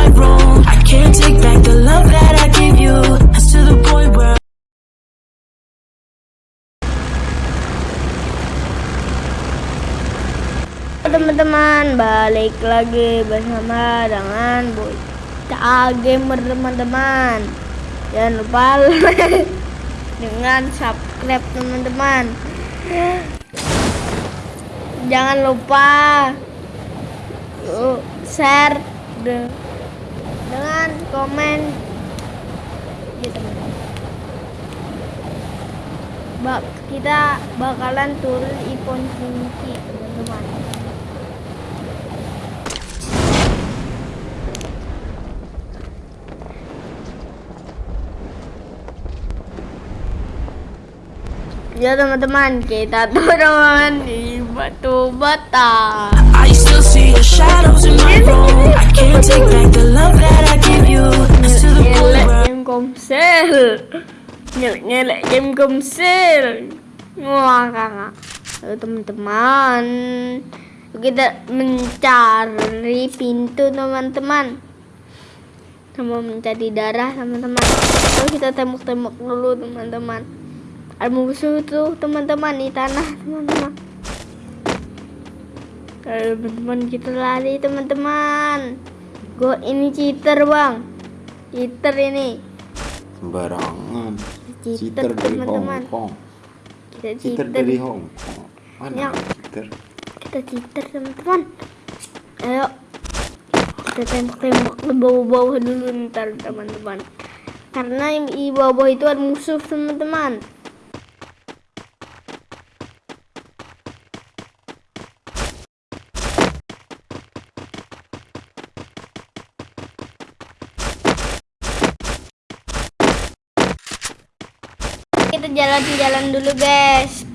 my room. I can't take back the love that I you. To the point where teman-teman balik lagi bersama dengan Boy Gamer teman-teman jangan lupa dengan subscribe teman-teman jangan lupa uh, share de- dengan komen. Ya teman-teman Bak kita bakalan turun ipon kunci teman-teman. Ya teman-teman, kita turun di batu bata. Still see your shadows in my room. I can't take back the love that I gave you. It's to the point Nyelek where game komsel. Nyelek nyelek game komsel. Wah kakak. Ayo teman-teman, kita mencari pintu teman-teman. Sama mencari darah teman-teman. Lalu kita tembok-tembok dulu teman-teman. Ada musuh tuh teman-teman di tanah teman-teman. Ayo teman-teman kita lari teman-teman. Go ini cheater bang. Cheater ini. sembarangan Cheater, cheater dari teman-teman. Hong Kong Kita cheater cheater. dari Hong Kong mana Ya. cheater Kita cheater teman-teman. Ayo. Kita tembak-tembak ke bawah-bawah dulu ntar teman-teman. Karena yang di bawah itu ada musuh teman-teman. Kita jalan-jalan dulu guys.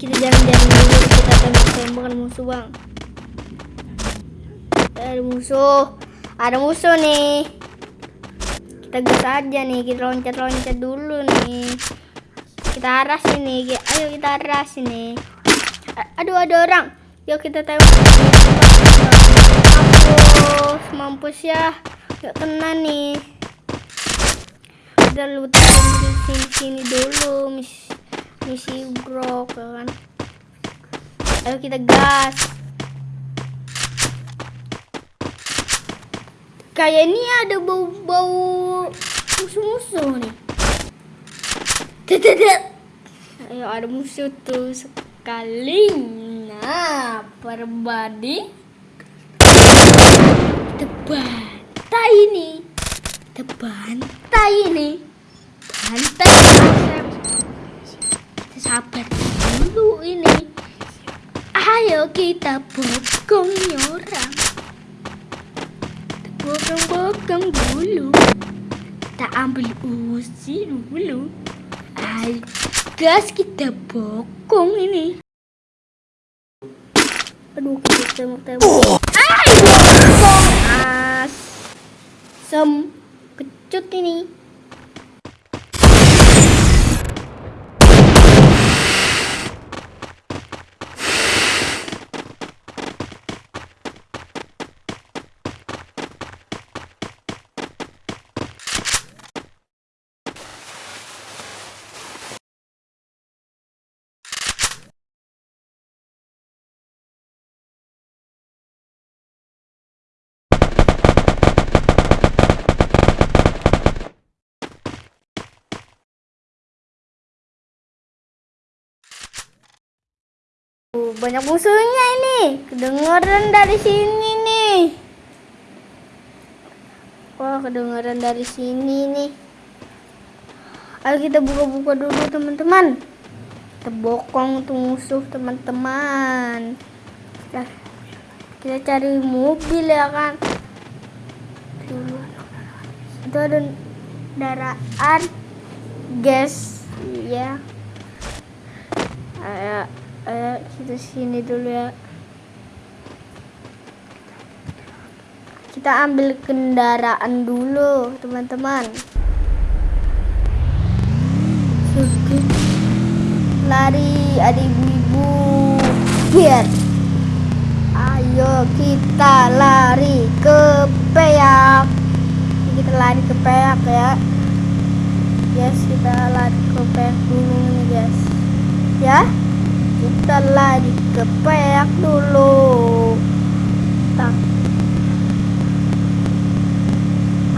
Kita jalan-jalan dulu kita tembak-tembakan musuh bang. Ada musuh, ada musuh nih. Kita gas aja nih, kita loncat-loncat dulu nih. Kita arah sini, ayo kita arah sini. Aduh ada orang. Yuk kita tembak. Mampus, mampus ya. Gak kena nih lu di sini sini dulu misi misi grok ya kan? Ayo kita gas. Kayak ini ada bau bau musuh-musuh nih. Tidak. ayo ada musuh tuh sekali. Nah perbadi. Tebantai ini. Tebantai ini bantai sabar dulu ini. Ayo kita bokong orang. Bokong-bokong dulu. Kita ambil usi dulu. Ayo gas kita bokong ini. Aduh kita tembak-tembak ayo bokong. As. Sem. Kecut ini banyak musuhnya ini. Kedengeran dari sini nih. Wah, kedengeran dari sini nih. Ayo kita buka-buka dulu teman-teman. Kita bokong tuh musuh teman-teman. Kita, kita cari mobil ya kan. Itu ada daraan gas ya. Ayo, ayo kita sini dulu ya. Kita ambil kendaraan dulu, teman-teman. Lari, ada ibu-ibu. Biar. Ayo kita lari ke peak kita lari ke peak ya guys kita lari ke peak dulu guys ya kita lari ke dulu.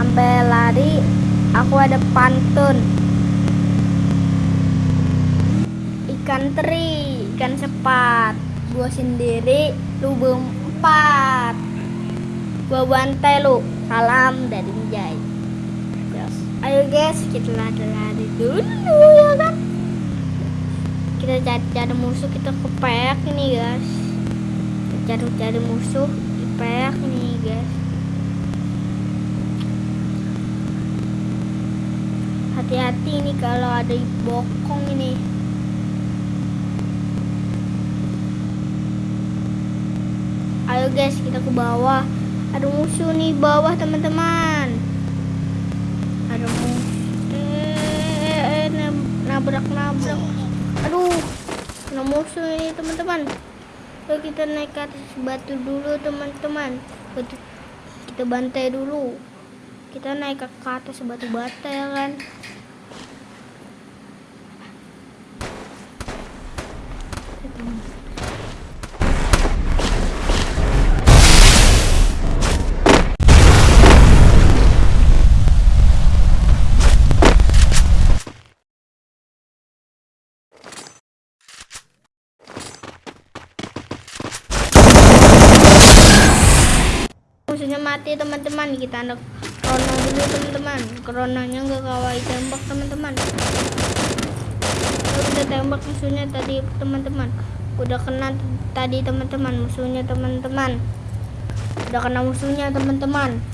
Sampai lari aku ada pantun. Ikan teri ikan sepat. Gua sendiri lu berempat gua bantai lu. Salam dari Jai ayo guys kita lari-lari dulu ya kan kita cari-cari musuh kita ke peak ini guys. Kita cari-cari musuh di peak nih guys. Hati-hati ini kalau ada bokong ini. Ayo guys kita ke bawah. Ada musuh nih bawah teman-teman. Ada musuh. Eh, eh, nab- nabrak nabrak aduh ada musuh ini teman-teman. Yuk kita naik ke atas batu dulu teman-teman. Kita bantai dulu. Kita naik ke atas batu bata ya kan? Musuhnya mati teman-teman kita anak corona dulu teman-teman. Coronanya nggak kawai tembak teman-teman. Kita tembak musuhnya tadi teman-teman. Udah kena tadi teman-teman musuhnya teman-teman. Udah kena musuhnya teman-teman.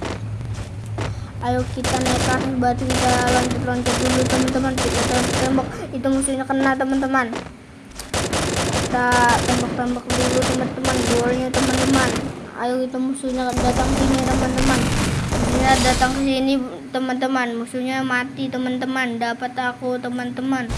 Ayo kita atas batu kita loncat-loncat dulu teman-teman. Kita tembak, tembak itu musuhnya kena teman-teman. Kita tembak-tembak dulu teman-teman. Golnya teman-teman ayo kita musuhnya datang sini teman-teman. Musuhnya datang ke sini teman-teman. Musuhnya mati teman-teman. Dapat aku teman-teman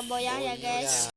boyang ya guys